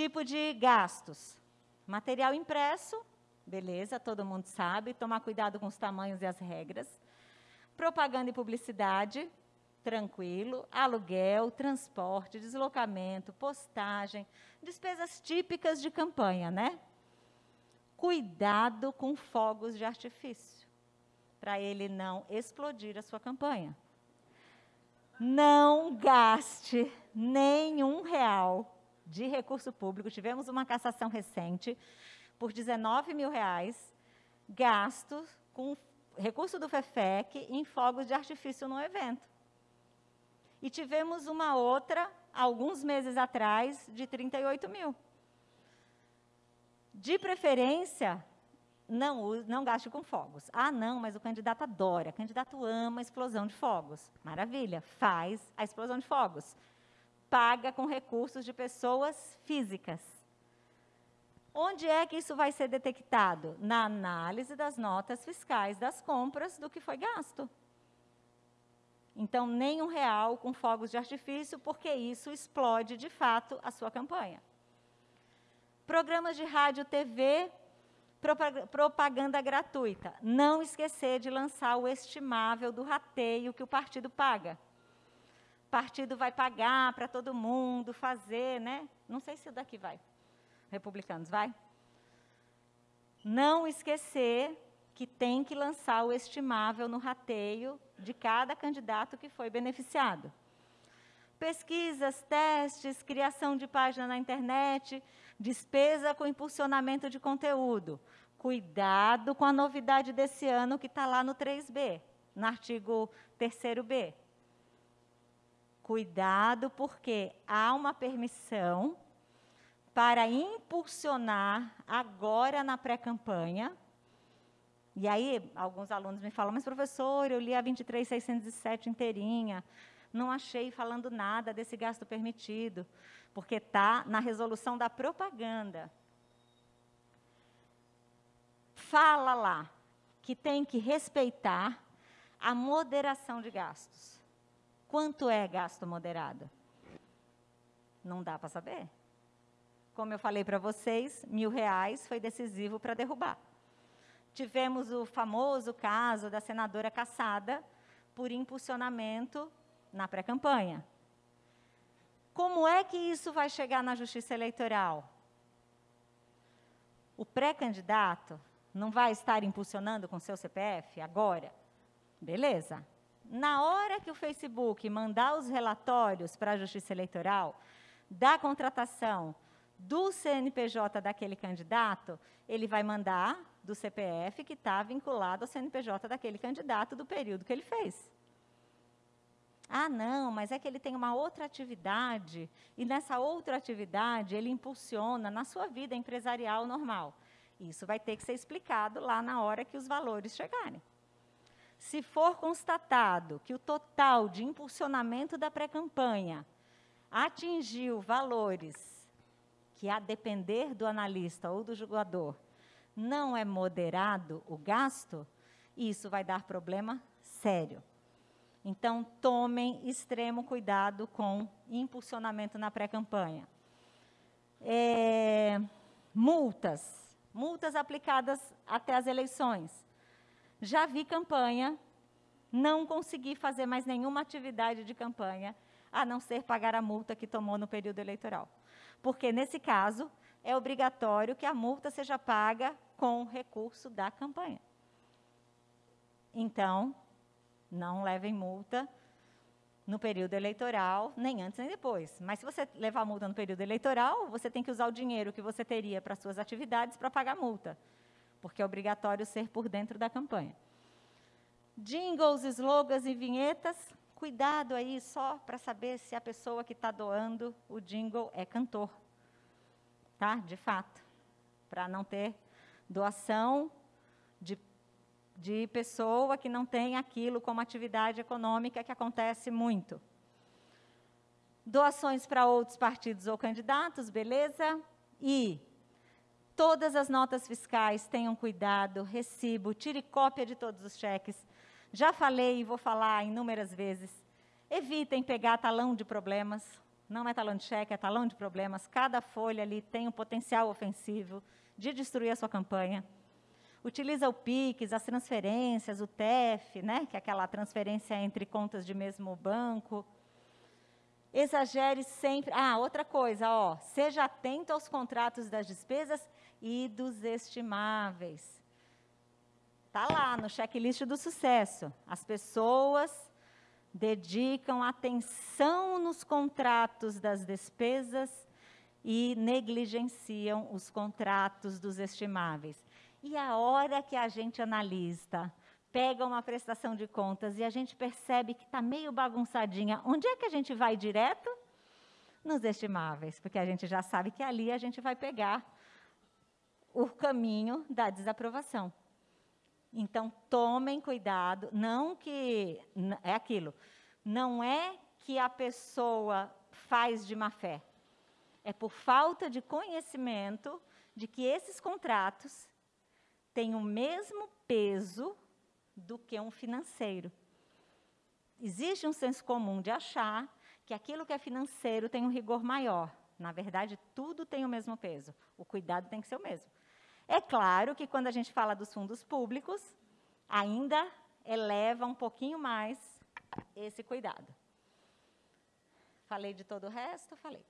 Tipo de gastos. Material impresso, beleza, todo mundo sabe, tomar cuidado com os tamanhos e as regras. Propaganda e publicidade, tranquilo. Aluguel, transporte, deslocamento, postagem, despesas típicas de campanha, né? Cuidado com fogos de artifício, para ele não explodir a sua campanha. Não gaste nenhum real de recurso público. Tivemos uma cassação recente por 19 mil reais, gasto com recurso do FEFEC em fogos de artifício no evento. E tivemos uma outra, alguns meses atrás, de 38 mil. De preferência, não, não gaste com fogos. Ah, não, mas o candidato adora, o candidato ama a explosão de fogos. Maravilha, faz a explosão de fogos. Paga com recursos de pessoas físicas. Onde é que isso vai ser detectado? Na análise das notas fiscais das compras do que foi gasto. Então, nem um real com fogos de artifício, porque isso explode, de fato, a sua campanha. Programas de rádio, TV, propaganda gratuita. Não esquecer de lançar o estimável do rateio que o partido paga. Partido vai pagar para todo mundo fazer, né? Não sei se o daqui vai. Republicanos, vai? Não esquecer que tem que lançar o estimável no rateio de cada candidato que foi beneficiado. Pesquisas, testes, criação de página na internet, despesa com impulsionamento de conteúdo. Cuidado com a novidade desse ano que está lá no 3B, no artigo 3B. Cuidado porque há uma permissão para impulsionar agora na pré-campanha. E aí, alguns alunos me falam, mas professor, eu li a 23607 inteirinha, não achei falando nada desse gasto permitido porque está na resolução da propaganda. Fala lá que tem que respeitar a moderação de gastos. Quanto é gasto moderado? Não dá para saber. Como eu falei para vocês, mil reais foi decisivo para derrubar. Tivemos o famoso caso da senadora caçada por impulsionamento na pré-campanha. Como é que isso vai chegar na justiça eleitoral? O pré-candidato não vai estar impulsionando com seu CPF agora? Beleza. Na hora que o Facebook mandar os relatórios para a justiça eleitoral da contratação do CNPJ daquele candidato, ele vai mandar do CPF que está vinculado ao CNPJ daquele candidato do período que ele fez. Ah, não, mas é que ele tem uma outra atividade, e nessa outra atividade ele impulsiona na sua vida empresarial normal. Isso vai ter que ser explicado lá na hora que os valores chegarem. Se for constatado que o total de impulsionamento da pré-campanha atingiu valores que, a depender do analista ou do julgador, não é moderado o gasto, isso vai dar problema sério. Então, tomem extremo cuidado com impulsionamento na pré-campanha. É, multas. Multas aplicadas até as eleições. Já vi campanha, não consegui fazer mais nenhuma atividade de campanha, a não ser pagar a multa que tomou no período eleitoral. Porque, nesse caso, é obrigatório que a multa seja paga com recurso da campanha. Então, não levem multa no período eleitoral, nem antes nem depois. Mas se você levar multa no período eleitoral, você tem que usar o dinheiro que você teria para suas atividades para pagar multa, porque é obrigatório ser por dentro da campanha. Jingles, slogans e vinhetas, cuidado aí só para saber se a pessoa que está doando o jingle é cantor. Tá? De fato. Para não ter doação de de pessoa que não tem aquilo como atividade econômica, que acontece muito. Doações para outros partidos ou candidatos, beleza? E todas as notas fiscais tenham cuidado, recibo, tire cópia de todos os cheques. Já falei e vou falar inúmeras vezes. Evitem pegar talão de problemas. Não é talão de cheque, é talão de problemas. Cada folha ali tem um potencial ofensivo de destruir a sua campanha. Utiliza o PIX, as transferências, o TEF, né, que é aquela transferência entre contas de mesmo banco. Exagere sempre. Ah, outra coisa, ó, seja atento aos contratos das despesas e dos estimáveis. Está lá no checklist do sucesso. As pessoas dedicam atenção nos contratos das despesas e negligenciam os contratos dos estimáveis. E a hora que a gente analista, pega uma prestação de contas e a gente percebe que está meio bagunçadinha, onde é que a gente vai direto? Nos estimáveis, porque a gente já sabe que ali a gente vai pegar o caminho da desaprovação. Então, tomem cuidado, não que. É aquilo. Não é que a pessoa faz de má fé. É por falta de conhecimento de que esses contratos têm o mesmo peso do que um financeiro. Existe um senso comum de achar que aquilo que é financeiro tem um rigor maior. Na verdade, tudo tem o mesmo peso. O cuidado tem que ser o mesmo. É claro que quando a gente fala dos fundos públicos, ainda eleva um pouquinho mais esse cuidado. Falei de todo o resto? Falei.